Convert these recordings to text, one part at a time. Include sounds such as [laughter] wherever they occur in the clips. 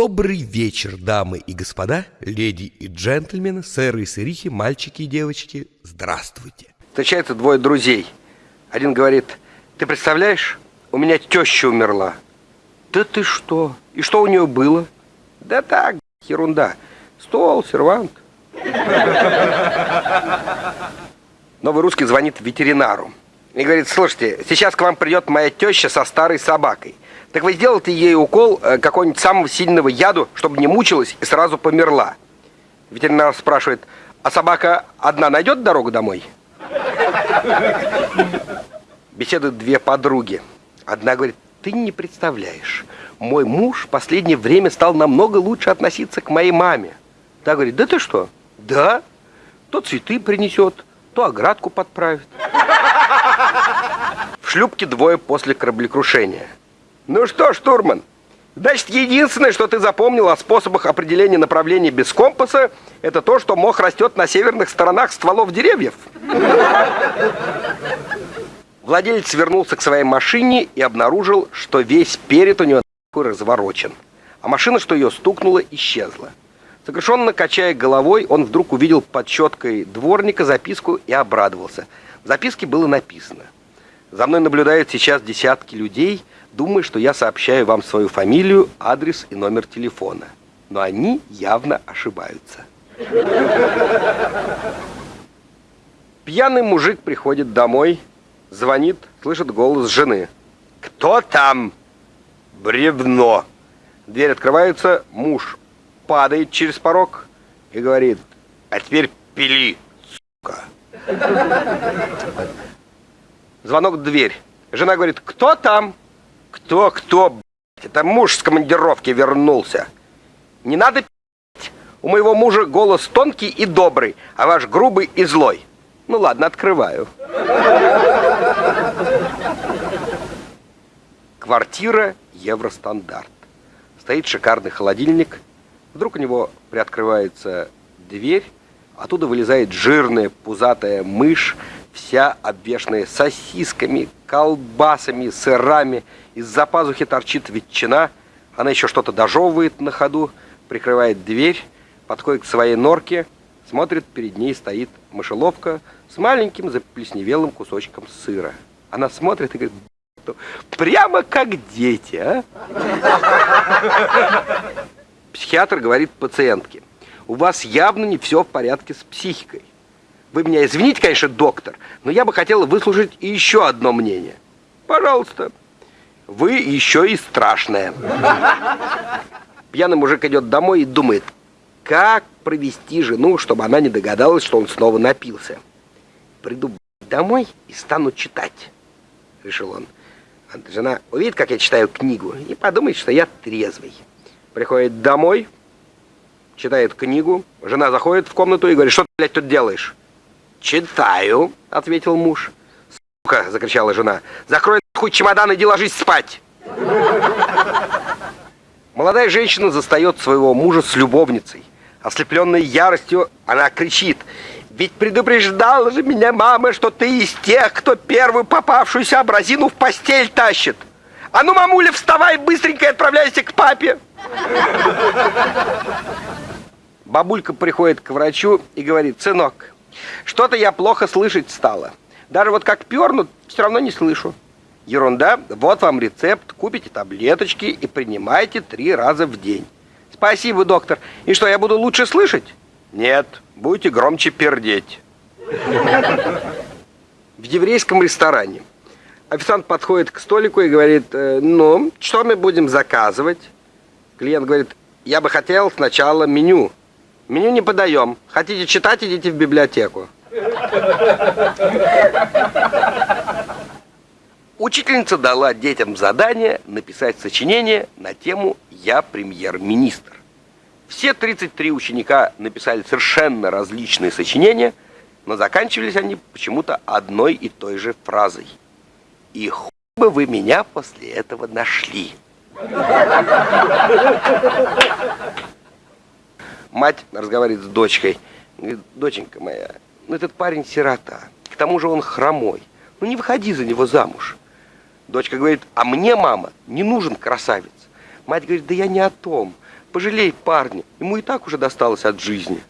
Добрый вечер, дамы и господа, леди и джентльмены, сэры и сырихи, мальчики и девочки. Здравствуйте. Встречаются двое друзей. Один говорит, ты представляешь, у меня теща умерла. Да ты что? И что у нее было? Да так, ерунда. Стол, сервант. Новый русский звонит ветеринару и говорит, слушайте, сейчас к вам придет моя теща со старой собакой. Так вы сделайте ей укол э, какого-нибудь самого сильного яду, чтобы не мучилась и сразу померла. Ветеринар спрашивает, а собака одна найдет дорогу домой? Беседуют две подруги. Одна говорит, ты не представляешь, мой муж в последнее время стал намного лучше относиться к моей маме. Та говорит, да ты что? Да. То цветы принесет, то оградку подправит. В шлюпке двое после кораблекрушения. Ну что, штурман, значит, единственное, что ты запомнил о способах определения направления без компаса, это то, что мох растет на северных сторонах стволов деревьев. Владелец вернулся к своей машине и обнаружил, что весь перед у него разворочен, а машина, что ее стукнула, исчезла. Сокрушенно качая головой, он вдруг увидел под щеткой дворника записку и обрадовался. В записке было написано «За мной наблюдают сейчас десятки людей, думая, что я сообщаю вам свою фамилию, адрес и номер телефона. Но они явно ошибаются». Пьяный мужик приходит домой, звонит, слышит голос жены. «Кто там?» «Бревно!» Дверь открывается, муж падает через порог и говорит, «А теперь пили, сука!» Звонок в дверь. Жена говорит, «Кто там?» «Кто, кто, Это муж с командировки вернулся!» «Не надо пить! У моего мужа голос тонкий и добрый, а ваш грубый и злой!» «Ну ладно, открываю!» Квартира Евростандарт. Стоит шикарный холодильник. Вдруг у него приоткрывается дверь. Оттуда вылезает жирная пузатая мышь, вся обвешанная сосисками, колбасами, сырами. Из-за пазухи торчит ветчина. Она еще что-то дожевывает на ходу, прикрывает дверь, подходит к своей норке, смотрит, перед ней стоит мышеловка с маленьким заплесневелым кусочком сыра. Она смотрит и говорит, прямо как дети, а? Психиатр говорит пациентке, у вас явно не все в порядке с психикой. Вы меня извините, конечно, доктор, но я бы хотела выслушать еще одно мнение. Пожалуйста. Вы еще и страшная. Пьяный мужик идет домой и думает, как провести жену, чтобы она не догадалась, что он снова напился. Приду домой и стану читать, решил он. А жена увидит, как я читаю книгу, и подумает, что я трезвый. Приходит домой, читает книгу, жена заходит в комнату и говорит, что ты, блядь, тут делаешь? «Читаю», — ответил муж. «Сука!» — закричала жена. «Закрой нахуй чемодан, иди ложись спать!» Молодая женщина застает своего мужа с любовницей. Ослепленной яростью, она кричит. «Ведь предупреждала же меня мама, что ты из тех, кто первую попавшуюся образину в постель тащит! А ну, мамуля, вставай быстренько и отправляйся к папе!» Бабулька приходит к врачу и говорит, «Сынок, что-то я плохо слышать стала. Даже вот как пернут, все равно не слышу. Ерунда, вот вам рецепт, купите таблеточки и принимайте три раза в день. Спасибо, доктор. И что, я буду лучше слышать? Нет, будете громче пердеть. В еврейском ресторане. Официант подходит к столику и говорит, «Э, ну, что мы будем заказывать? Клиент говорит, я бы хотел сначала меню. Меню не подаем. Хотите читать, идите в библиотеку. Учительница дала детям задание написать сочинение на тему «Я премьер-министр». Все 33 ученика написали совершенно различные сочинения, но заканчивались они почему-то одной и той же фразой. «И хуй бы вы меня после этого нашли». Мать разговаривает с дочкой. Говорит, доченька моя, ну этот парень сирота. К тому же он хромой. Ну не выходи за него замуж. Дочка говорит, а мне, мама, не нужен красавец. Мать говорит, да я не о том. Пожалей парня, ему и так уже досталось от жизни.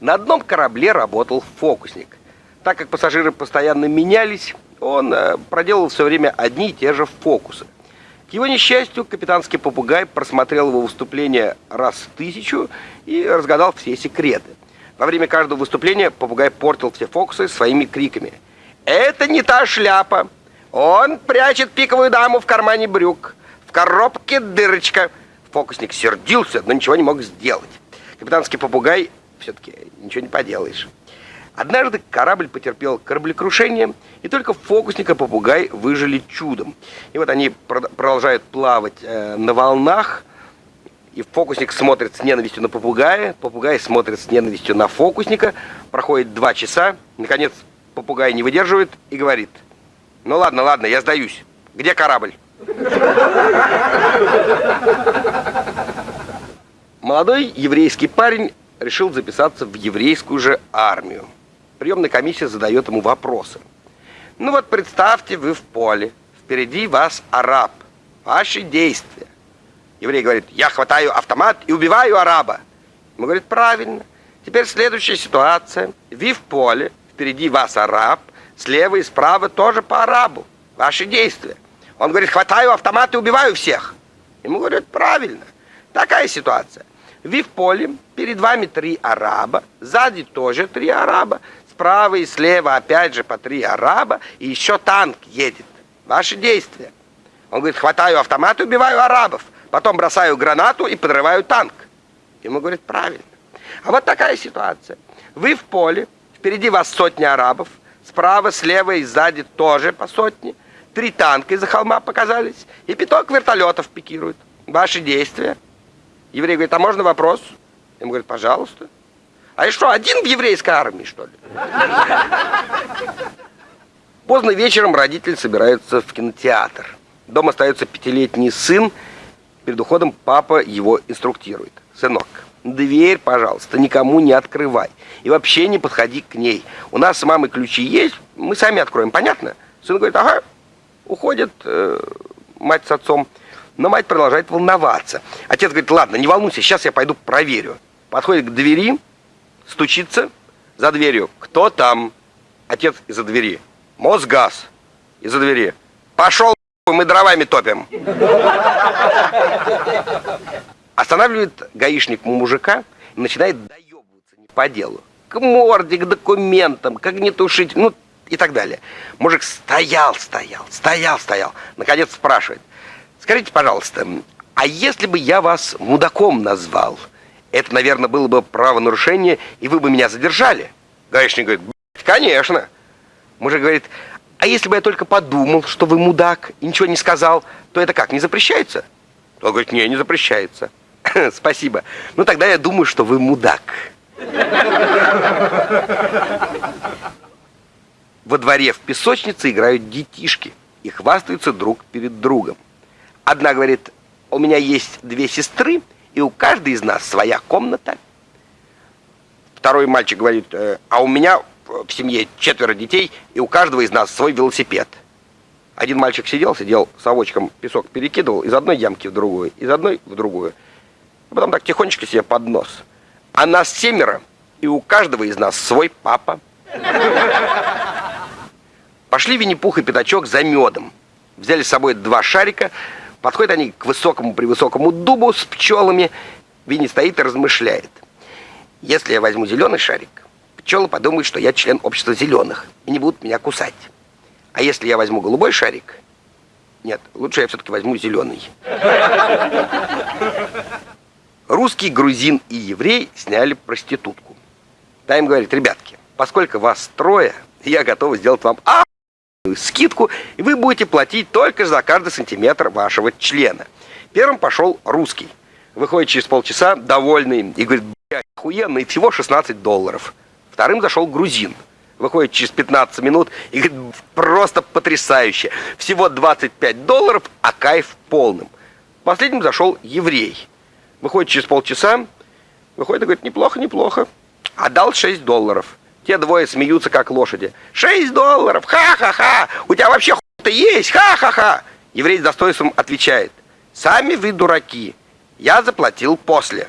На одном корабле работал фокусник. Так как пассажиры постоянно менялись, он э, проделал все время одни и те же фокусы. К его несчастью, капитанский попугай просмотрел его выступление раз в тысячу и разгадал все секреты. Во время каждого выступления попугай портил все фокусы своими криками. «Это не та шляпа! Он прячет пиковую даму в кармане брюк! В коробке дырочка!» Фокусник сердился, но ничего не мог сделать. Капитанский попугай все-таки ничего не поделаешь. Однажды корабль потерпел кораблекрушение, и только фокусника попугай выжили чудом. И вот они продолжают плавать э, на волнах, и фокусник смотрит с ненавистью на попугая, попугай смотрит с ненавистью на фокусника. Проходит два часа, наконец попугай не выдерживает и говорит, ну ладно, ладно, я сдаюсь. Где корабль? Молодой еврейский парень решил записаться в еврейскую же армию приемная комиссия задает ему вопросы. Ну вот представьте, вы в поле, впереди вас араб, ваши действия. Еврей говорит, я хватаю автомат и убиваю араба. Ему говорит, правильно. Теперь следующая ситуация. Вы в поле, впереди вас араб, слева и справа тоже по арабу. Ваши действия. Он говорит, хватаю автомат и убиваю всех. Ему говорят, правильно. Такая ситуация. Вы в поле, перед вами три араба, сзади тоже три араба, справа и слева опять же по три араба, и еще танк едет. Ваши действия. Он говорит, хватаю автомат и убиваю арабов, потом бросаю гранату и подрываю танк. Ему говорит, правильно. А вот такая ситуация. Вы в поле, впереди вас сотни арабов, справа, слева и сзади тоже по сотне. Три танка из-за холма показались, и пяток вертолетов пикируют. Ваши действия. Еврей говорит, а можно вопрос? Ему говорит, пожалуйста. А я что, один в еврейской армии, что ли? Поздно вечером родители собираются в кинотеатр. Дома остается пятилетний сын. Перед уходом папа его инструктирует. Сынок, дверь, пожалуйста, никому не открывай. И вообще не подходи к ней. У нас с мамой ключи есть, мы сами откроем, понятно? Сын говорит, ага. Уходит э, мать с отцом. Но мать продолжает волноваться. Отец говорит, ладно, не волнуйся, сейчас я пойду проверю. Подходит к двери, стучится за дверью. Кто там? Отец из-за двери. Мосгаз из-за двери. Пошел, мы дровами топим. Останавливает гаишник мужика и начинает доебываться по делу. К морде, к документам, к огнетушителю, ну и так далее. Мужик стоял, стоял, стоял, стоял. Наконец спрашивает. Скажите, пожалуйста, а если бы я вас мудаком назвал – это, наверное, было бы правонарушение, и вы бы меня задержали. Гаишник говорит, конечно. Мужик говорит, а если бы я только подумал, что вы мудак, и ничего не сказал, то это как, не запрещается? Он говорит, не, не запрещается. [laughs] Спасибо. Ну тогда я думаю, что вы мудак. Во дворе в песочнице играют детишки и хвастаются друг перед другом. Одна говорит, у меня есть две сестры, и у каждой из нас своя комната. Второй мальчик говорит, «Э, а у меня в семье четверо детей, и у каждого из нас свой велосипед. Один мальчик сидел, сидел совочком песок перекидывал из одной ямки в другую, из одной в другую. А потом так тихонечко себе под нос. А нас семеро, и у каждого из нас свой папа. Пошли Винни-Пух и Пятачок за медом. Взяли с собой два шарика, Подходят они к высокому превысокому дубу с пчелами. Винни стоит и размышляет. Если я возьму зеленый шарик, пчелы подумают, что я член общества зеленых и не будут меня кусать. А если я возьму голубой шарик, нет, лучше я все-таки возьму зеленый. Русский, грузин и еврей сняли проститутку. Та им говорит, ребятки, поскольку вас трое, я готов сделать вам а скидку, и вы будете платить только за каждый сантиметр вашего члена. Первым пошел русский. Выходит через полчаса, довольный, и говорит, блядь, охуенно, и всего 16 долларов. Вторым зашел грузин. Выходит через 15 минут и говорит, просто потрясающе. Всего 25 долларов, а кайф полным. Последним зашел еврей. Выходит через полчаса, выходит и говорит, неплохо, неплохо. Отдал 6 долларов. Те двое смеются, как лошади. «Шесть долларов! Ха-ха-ха! У тебя вообще хуй-то есть! Ха-ха-ха!» Еврей с достоинством отвечает. «Сами вы дураки! Я заплатил после!»